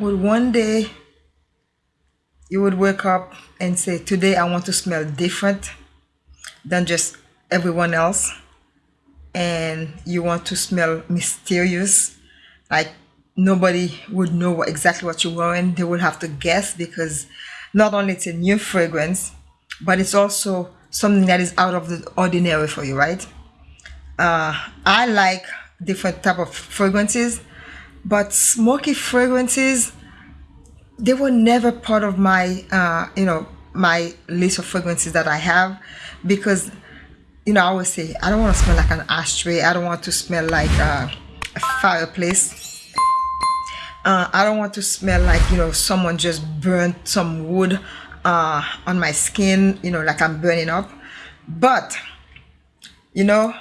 would one day you would wake up and say, Today I want to smell different than just everyone else? And you want to smell mysterious, like nobody would know exactly what you're wearing. They would have to guess because not only it's a new fragrance, but it's also something that is out of the ordinary for you, right? Uh, I like different type of fragrances, but smoky fragrances they were never part of my uh, you know my list of fragrances that I have because you know I always say I don't want to smell like an ashtray. I don't want to smell like uh, a fireplace. Uh, I don't want to smell like you know someone just burnt some wood uh, on my skin you know like I'm burning up. But you know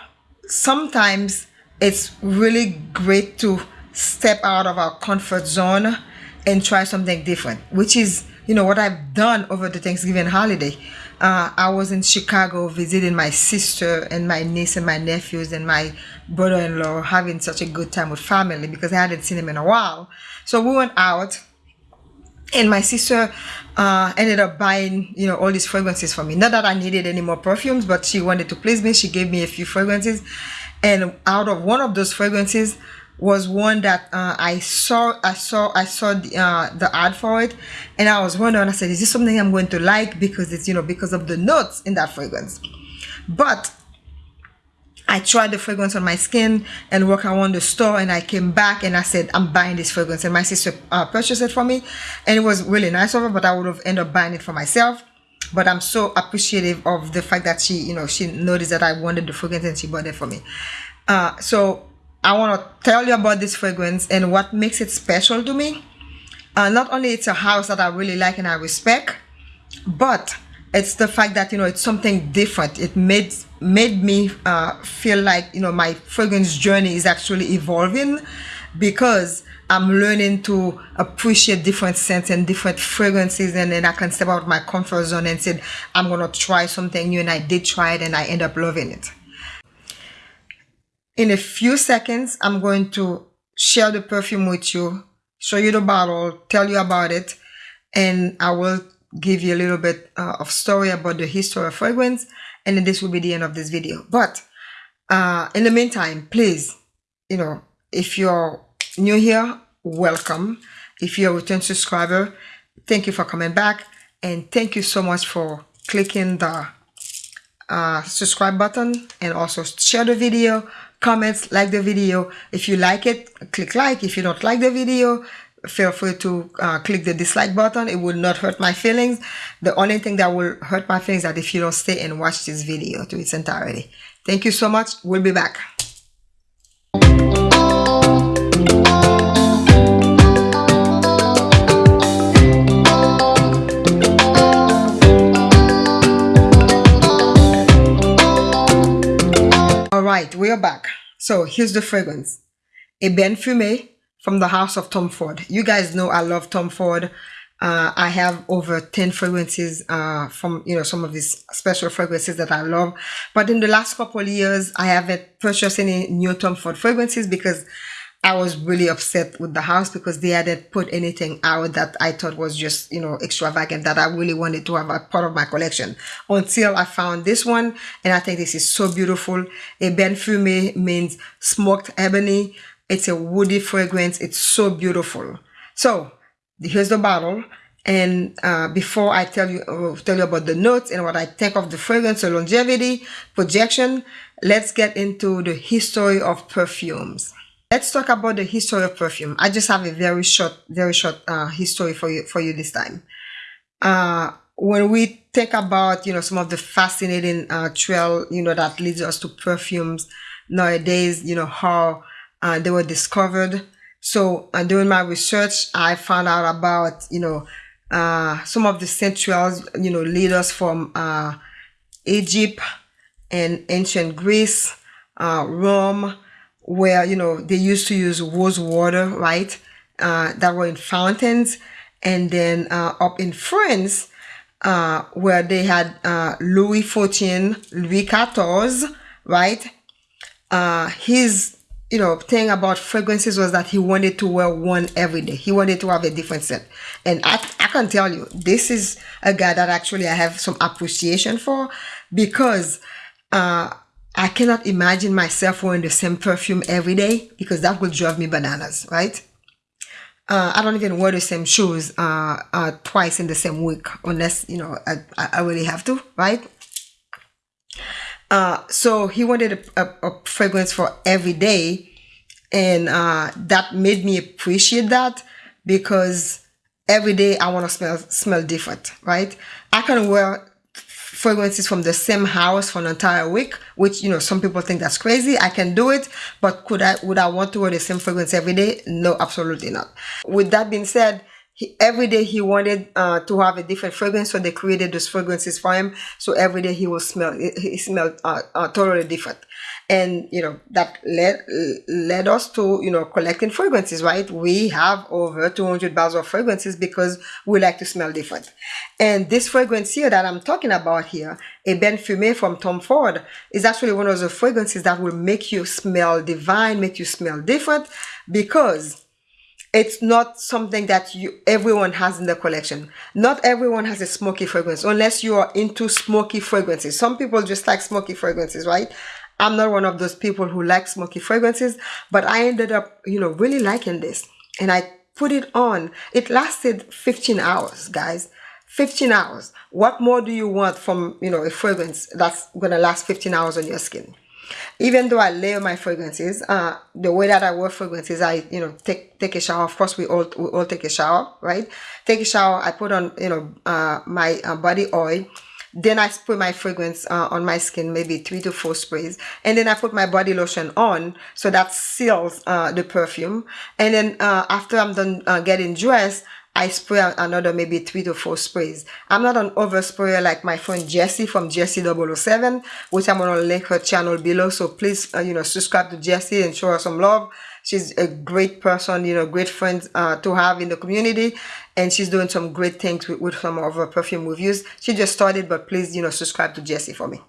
sometimes it's really great to step out of our comfort zone and try something different, which is, you know, what I've done over the Thanksgiving holiday. Uh, I was in Chicago visiting my sister and my niece and my nephews and my brother-in-law having such a good time with family because I hadn't seen him in a while. So we went out and my sister uh, ended up buying, you know, all these fragrances for me. Not that I needed any more perfumes, but she wanted to please me. She gave me a few fragrances. And out of one of those fragrances, was one that uh, I saw I saw I saw the, uh, the ad for it. And I was wondering I said is this something I'm going to like? Because it's you know because of the notes in that fragrance. But I tried the fragrance on my skin and walked around the store and I came back and I said I'm buying this fragrance. And my sister uh, purchased it for me. And it was really nice of her but I would have ended up buying it for myself. But I'm so appreciative of the fact that she you know she noticed that I wanted the fragrance and she bought it for me. Uh, so I want to tell you about this fragrance and what makes it special to me. Uh, not only it's a house that I really like and I respect, but it's the fact that you know it's something different. It made made me uh, feel like you know my fragrance journey is actually evolving because I'm learning to appreciate different scents and different fragrances and then I can step out of my comfort zone and say I'm gonna try something new and I did try it and I end up loving it. In a few seconds, I'm going to share the perfume with you, show you the bottle, tell you about it, and I will give you a little bit uh, of story about the history of fragrance, and this will be the end of this video. But uh, in the meantime, please, you know, if you're new here, welcome. If you're a return subscriber, thank you for coming back, and thank you so much for clicking the uh, subscribe button and also share the video comments, like the video. If you like it, click like. If you don't like the video, feel free to uh, click the dislike button. It will not hurt my feelings. The only thing that will hurt my feelings is that if you don't stay and watch this video to its entirety. Thank you so much. We'll be back. Right, we are back. So here's the fragrance. Ebene Fumé from the house of Tom Ford. You guys know I love Tom Ford. Uh, I have over 10 fragrances uh, from, you know, some of these special fragrances that I love. But in the last couple years, I haven't purchased any new Tom Ford fragrances because I was really upset with the house because they hadn't put anything out that I thought was just, you know, extravagant that I really wanted to have a part of my collection until I found this one. And I think this is so beautiful. Ebene Fumé means smoked ebony. It's a woody fragrance. It's so beautiful. So here's the bottle. And uh, before I tell you uh, tell you about the notes and what I think of the fragrance, the longevity, projection, let's get into the history of perfumes. Let's talk about the history of perfume. I just have a very short, very short uh, history for you for you this time. Uh, when we think about you know some of the fascinating uh, trail you know that leads us to perfumes nowadays, you know how uh, they were discovered. So uh, during my research, I found out about you know uh, some of the centrals you know lead us from uh, Egypt and ancient Greece, uh, Rome where you know they used to use rose water right uh, that were in fountains. And then uh, up in France uh, where they had uh, Louis XIV Louis XIV right uh, his you know thing about fragrances was that he wanted to wear one every day. He wanted to have a different scent. And i, I can tell you this is a guy that actually i have some appreciation for because uh i cannot imagine myself wearing the same perfume every day because that would drive me bananas right uh, I don't even wear the same shoes uh, uh, twice in the same week unless you know I, I really have to, right? Uh, so he wanted a, a, a, fragrance for every day, and uh, that made me appreciate that because every day I want to smell smell different, right? I can wear fragrances from the same house for an entire week, which you know some people think that's crazy. I can do it, but could I would I want to wear the same fragrance every day? No, absolutely not. With that being said, he, every day he wanted uh, to have a different fragrance, so they created those fragrances for him. So every day he will smell, he smelled uh, uh, totally different, and you know that led led us to you know collecting fragrances. Right, we have over 200 bottles of fragrances because we like to smell different. And this fragrance here that I'm talking about here, Ebene Fumé from Tom Ford, is actually one of the fragrances that will make you smell divine, make you smell different, because it's not something that you everyone has in the collection. Not everyone has a smoky fragrance unless you are into smoky fragrances. Some people just like smoky fragrances, right? I'm not one of those people who like smoky fragrances, but I ended up, you know, really liking this. And I put it on. It lasted 15 hours, guys. 15 hours. What more do you want from, you know, a fragrance that's going to last 15 hours on your skin? even though I layer my fragrances, uh, the way that I wear fragrances, I, you know, take, take a shower. Of course, we all, we all take a shower, right? Take a shower. I put on, you know, uh, my uh, body oil. Then I spray my fragrance uh, on my skin, maybe three to four sprays. And then I put my body lotion on. So that seals uh, the perfume. And then uh, after I'm done uh, getting dressed, I spray another maybe three to four sprays. I'm not an over sprayer like my friend Jessie from Jessie 007, which I'm to link her channel below. So please, uh, you know, subscribe to Jessie and show her some love. She's a great person, you know, great friend uh, to have in the community. And she's doing some great things with, with some of her perfume reviews. She just started, but please, you know, subscribe to Jessie for me.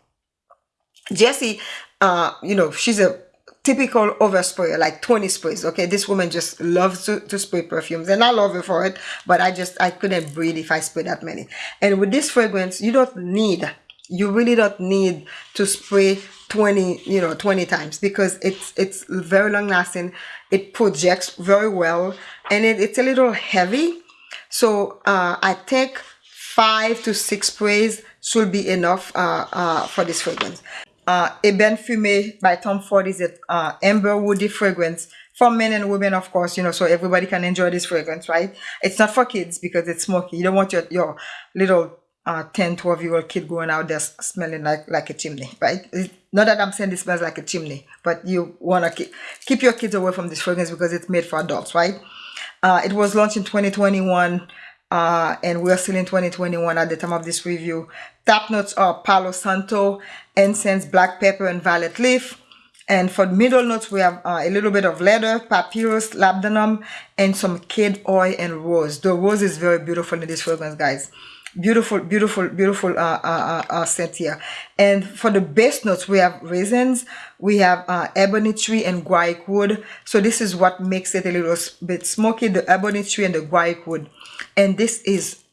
Jessie, uh, you know, she's a typical oversprayer, like 20 sprays. Okay, this woman just loves to, to spray perfumes and I love her for it, but I just, I couldn't breathe if I spray that many. And with this fragrance, you don't need, you really don't need to spray 20, you know, 20 times because it's, it's very long lasting. It projects very well and it, it's a little heavy. So uh, I think five to six sprays should be enough uh, uh, for this fragrance uh, Ebene Fumé by Tom Ford is a uh, amber woody fragrance for men and women, of course, you know, so everybody can enjoy this fragrance, right? It's not for kids because it's smoky. You don't want your, your little uh, 10, 12 year old kid going out there smelling like, like a chimney, right? not that I'm saying this smells like a chimney, but you want to keep, keep your kids away from this fragrance because it's made for adults, right? Uh, it was launched in 2021 uh, and we're still in 2021 at the time of this review. Top notes are Palo Santo, incense, black pepper, and violet leaf. And for middle notes, we have uh, a little bit of leather, papyrus, labdanum, and some cade oil and rose. The rose is very beautiful in this fragrance, guys. Beautiful, beautiful, beautiful uh, uh, uh, uh scent here. And for the base notes, we have raisins, we have uh, ebony tree and guaiac wood. So this is what makes it a little bit smoky, the ebony tree and the guaiac wood and this is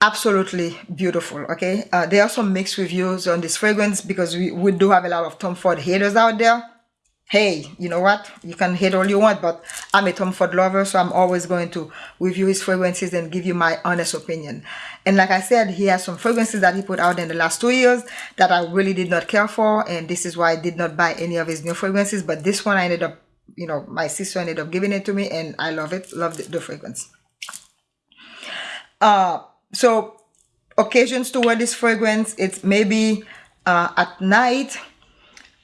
absolutely beautiful okay uh, there are some mixed reviews on this fragrance because we, we do have a lot of Tom Ford haters out there hey you know what you can hate all you want but I'm a Tom Ford lover so I'm always going to review his fragrances and give you my honest opinion and like I said he has some fragrances that he put out in the last two years that I really did not care for and this is why I did not buy any of his new fragrances but this one I ended up you know my sister ended up giving it to me and I love it love the, the fragrance uh, so occasions to wear this fragrance, it's maybe uh, at night.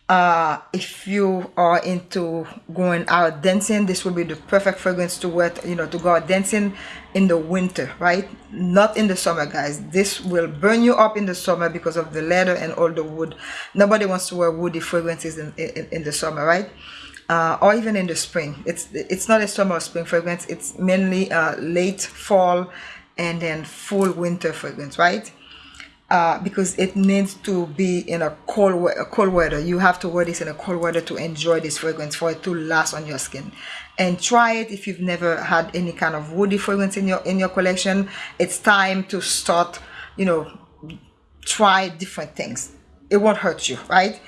Uh, if you are into going out dancing, this will be the perfect fragrance to wear, you know, to go out dancing in the winter, right? Not in the summer, guys. This will burn you up in the summer because of the leather and all the wood. Nobody wants to wear woody fragrances in, in, in the summer, right? Uh, or even in the spring. It's it's not a summer or spring fragrance. It's mainly uh, late fall and then full winter fragrance, right? Uh, because it needs to be in a cold cold weather. You have to wear this in a cold weather to enjoy this fragrance for it to last on your skin. And try it if you've never had any kind of woody fragrance in your in your collection. It's time to start, you know, try different things. It won't hurt you, right?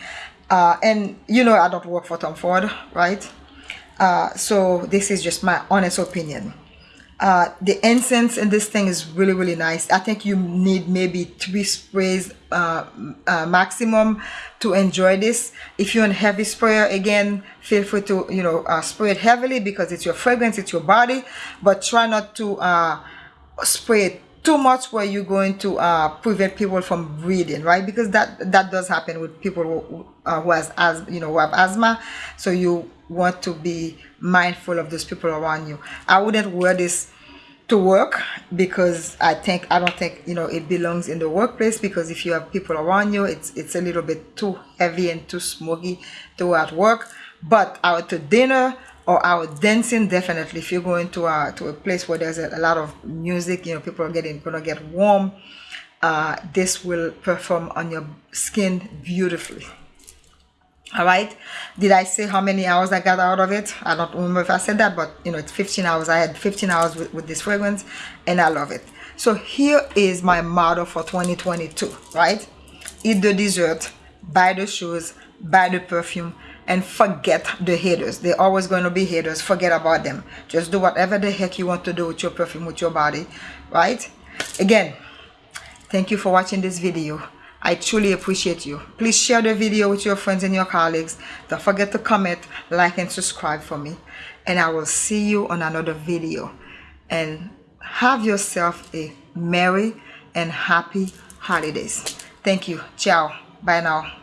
Uh, and you know I don't work for Tom Ford, right? Uh, so this is just my honest opinion. Uh, the incense in this thing is really really nice. I think you need maybe three sprays uh, uh, maximum to enjoy this. If you're a heavy sprayer, again, feel free to you know uh, spray it heavily because it's your fragrance, it's your body, but try not to uh, spray it too much where you're going to uh, prevent people from breathing right? Because that that does happen with people who, uh, who has as you know who have asthma. So you want to be mindful of those people around you. I wouldn't wear this to work because i think i don't think you know it belongs in the workplace because if you have people around you it's it's a little bit too heavy and too smoky to at work. But out to dinner or out dancing definitely. If you're going to a to a place where there's a, a lot of music you know people are getting gonna get warm uh, this will perform on your skin beautifully. All right? Did i say how many hours i got out of it? I don't remember if i said that but you know it's 15 hours. I had 15 hours with, with this fragrance and i love it. So here is my motto for 2022 right? Eat the dessert buy the shoes buy the perfume and forget the haters they're always going to be haters forget about them just do whatever the heck you want to do with your perfume with your body right again thank you for watching this video I truly appreciate you. Please share the video with your friends and your colleagues. Don't forget to comment, like, and subscribe for me. And I will see you on another video. And have yourself a merry and happy holidays. Thank you. Ciao. Bye now.